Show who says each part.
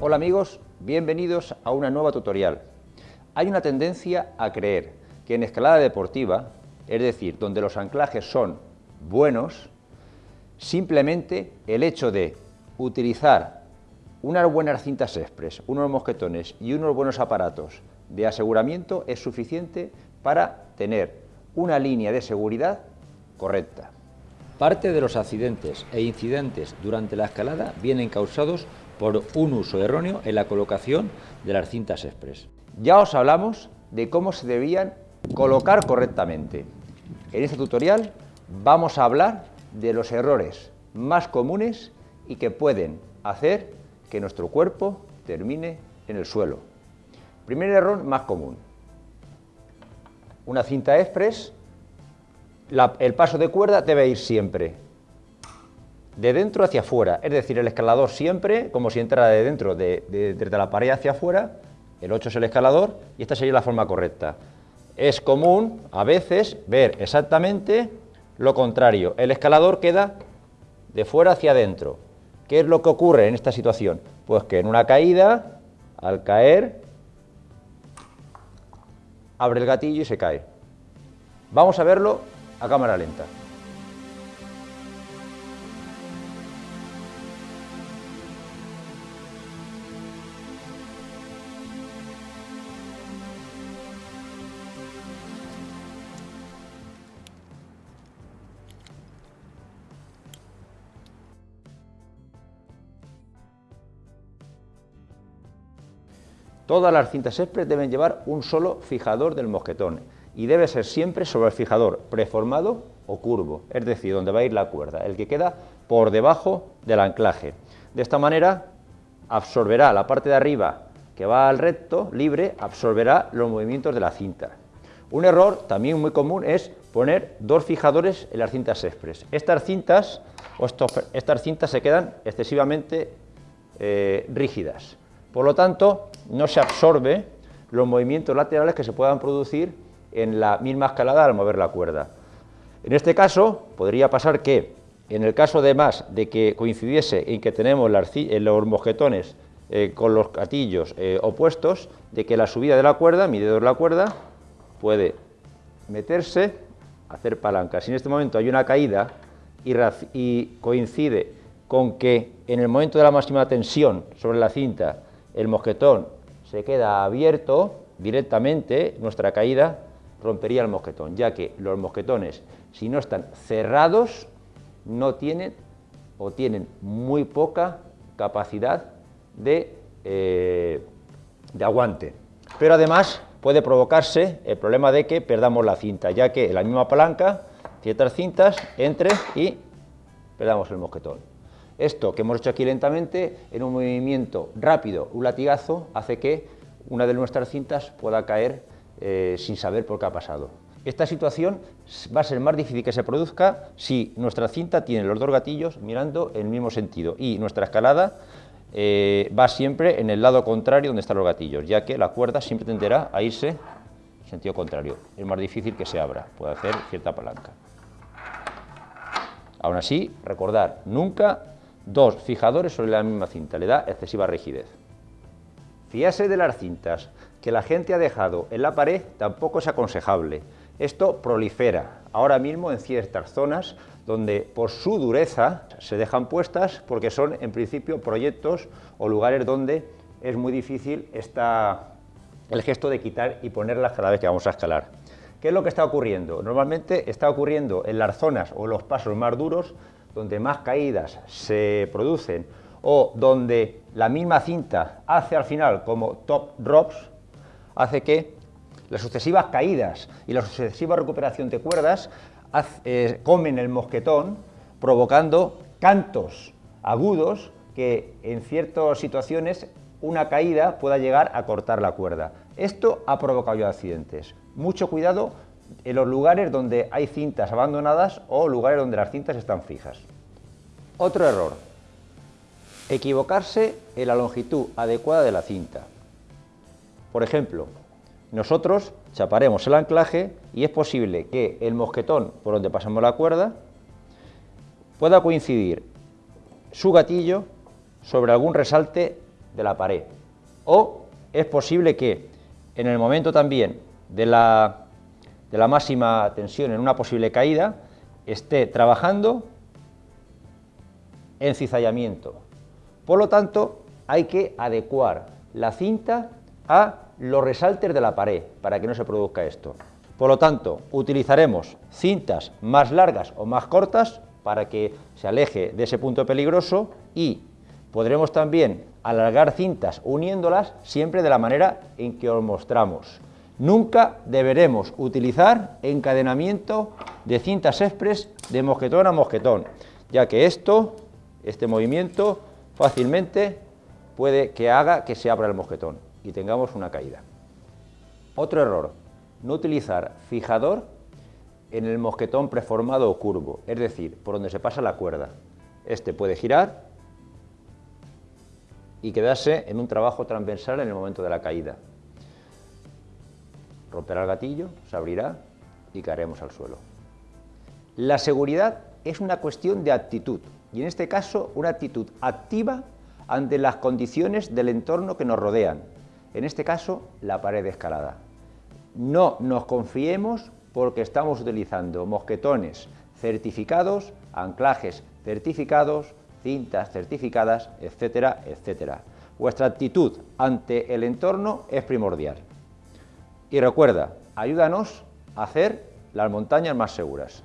Speaker 1: Hola amigos, bienvenidos a una nueva tutorial. Hay una tendencia a creer que en escalada deportiva, es decir, donde los anclajes son buenos, simplemente el hecho de utilizar unas buenas cintas express, unos mosquetones y unos buenos aparatos de aseguramiento es suficiente para tener una línea de seguridad correcta. Parte de los accidentes e incidentes durante la escalada vienen causados por un uso erróneo en la colocación de las cintas express. Ya os hablamos de cómo se debían colocar correctamente. En este tutorial vamos a hablar de los errores más comunes y que pueden hacer que nuestro cuerpo termine en el suelo. Primer error más común. Una cinta express, el paso de cuerda debe ir siempre de dentro hacia afuera, es decir, el escalador siempre, como si entrara de dentro, de, desde la pared hacia afuera, el 8 es el escalador y esta sería la forma correcta. Es común, a veces, ver exactamente lo contrario. El escalador queda de fuera hacia adentro. ¿Qué es lo que ocurre en esta situación? Pues que en una caída, al caer, abre el gatillo y se cae. Vamos a verlo a cámara lenta. Todas las cintas express deben llevar un solo fijador del mosquetón y debe ser siempre sobre el fijador preformado o curvo, es decir, donde va a ir la cuerda, el que queda por debajo del anclaje. De esta manera absorberá la parte de arriba que va al recto, libre, absorberá los movimientos de la cinta. Un error también muy común es poner dos fijadores en las cintas express. Estas cintas, o estas cintas se quedan excesivamente eh, rígidas. Por lo tanto, no se absorbe los movimientos laterales que se puedan producir en la misma escalada al mover la cuerda. En este caso, podría pasar que, en el caso de más de que coincidiese en que tenemos los mosquetones eh, con los gatillos eh, opuestos, de que la subida de la cuerda, mi dedo de la cuerda, puede meterse, hacer palanca. Si en este momento hay una caída y coincide con que en el momento de la máxima tensión sobre la cinta el mosquetón se queda abierto directamente, nuestra caída rompería el mosquetón, ya que los mosquetones, si no están cerrados, no tienen o tienen muy poca capacidad de, eh, de aguante. Pero además puede provocarse el problema de que perdamos la cinta, ya que en la misma palanca, ciertas cintas entre y perdamos el mosquetón. Esto que hemos hecho aquí lentamente, en un movimiento rápido, un latigazo, hace que una de nuestras cintas pueda caer eh, sin saber por qué ha pasado. Esta situación va a ser más difícil que se produzca si nuestra cinta tiene los dos gatillos mirando en el mismo sentido y nuestra escalada eh, va siempre en el lado contrario donde están los gatillos, ya que la cuerda siempre tenderá a irse en sentido contrario. Es más difícil que se abra, puede hacer cierta palanca. Aún así, recordar, nunca Dos, fijadores sobre la misma cinta, le da excesiva rigidez. Fiarse de las cintas que la gente ha dejado en la pared tampoco es aconsejable. Esto prolifera ahora mismo en ciertas zonas donde por su dureza se dejan puestas porque son en principio proyectos o lugares donde es muy difícil el gesto de quitar y ponerlas cada vez que vamos a escalar. ¿Qué es lo que está ocurriendo? Normalmente está ocurriendo en las zonas o los pasos más duros donde más caídas se producen o donde la misma cinta hace al final como top drops, hace que las sucesivas caídas y la sucesiva recuperación de cuerdas eh, comen el mosquetón, provocando cantos agudos que en ciertas situaciones una caída pueda llegar a cortar la cuerda. Esto ha provocado ya accidentes. Mucho cuidado en los lugares donde hay cintas abandonadas o lugares donde las cintas están fijas. Otro error, Equivocarse en la longitud adecuada de la cinta. Por ejemplo, nosotros chaparemos el anclaje y es posible que el mosquetón por donde pasamos la cuerda pueda coincidir su gatillo sobre algún resalte de la pared. O es posible que en el momento también de la, de la máxima tensión en una posible caída esté trabajando en cizallamiento. Por lo tanto, hay que adecuar la cinta a los resaltes de la pared para que no se produzca esto. Por lo tanto, utilizaremos cintas más largas o más cortas para que se aleje de ese punto peligroso y podremos también alargar cintas uniéndolas siempre de la manera en que os mostramos. Nunca deberemos utilizar encadenamiento de cintas express de mosquetón a mosquetón, ya que esto, este movimiento, fácilmente puede que haga que se abra el mosquetón y tengamos una caída. Otro error, no utilizar fijador en el mosquetón preformado o curvo, es decir, por donde se pasa la cuerda. Este puede girar y quedarse en un trabajo transversal en el momento de la caída. Romperá el gatillo, se abrirá y caeremos al suelo. La seguridad es una cuestión de actitud y en este caso una actitud activa ante las condiciones del entorno que nos rodean, en este caso la pared escalada. No nos confiemos porque estamos utilizando mosquetones certificados, anclajes certificados, cintas certificadas, etcétera, etcétera. Vuestra actitud ante el entorno es primordial. Y recuerda, ayúdanos a hacer las montañas más seguras.